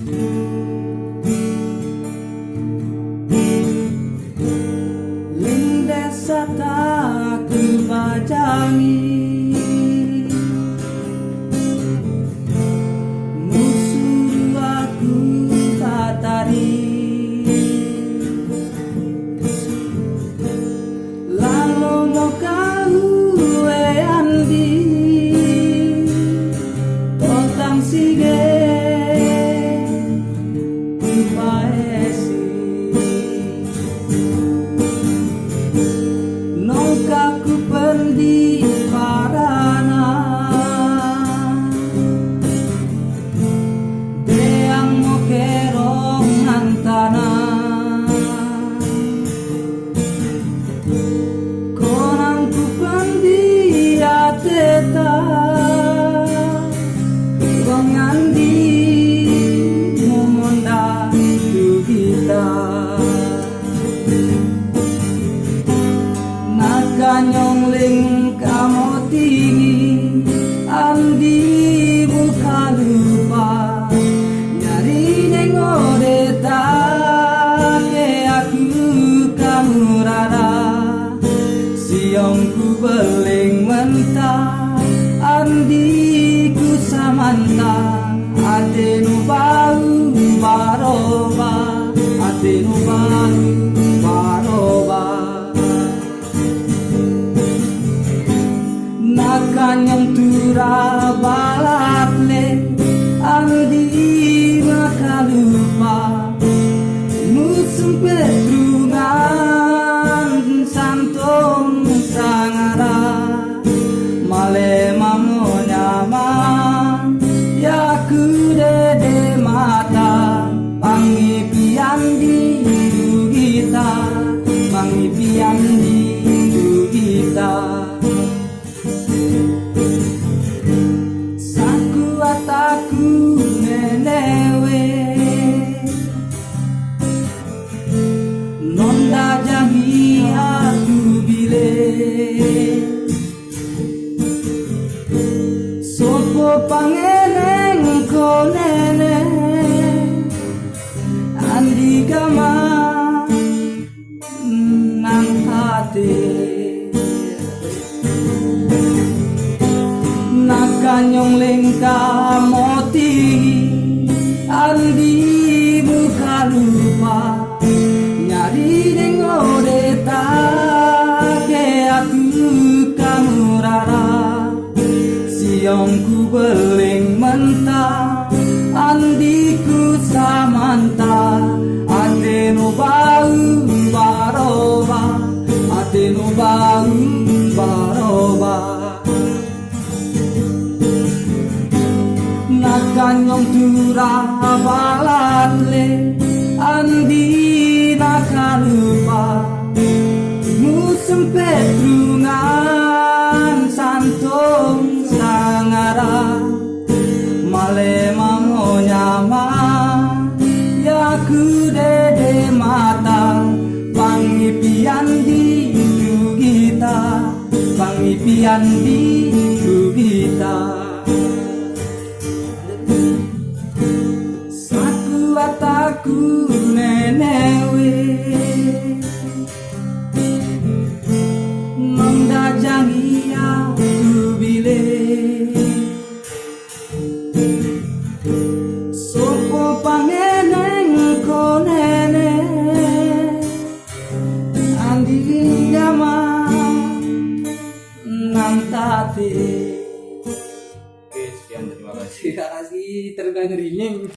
Lindas serta aku Nakanyong ling kamoti Andi buka lupa Nyari nengore ke aku kamu rara Siong ku beling mentah andiku samanta Ate nu bau Tuhan yang turah balas Nonda aku bile. Sopo pangeneng ko nene Andi gama nang hati nakanyong lengka moti. Andi kamu rara siong beling mentah andiku samanta. Ate no bau baroba, ate no bau baroba. Nakanyong tura balan le, andi nakalupa sangara male mamo nyama ya kude de mata. Pangipian di kita pangipian di kita. Saku ataku nenewe Sopo pangeneng ko nene Andi yama Nang Oke, sekian terima kasih. Terima kasih terbang ringing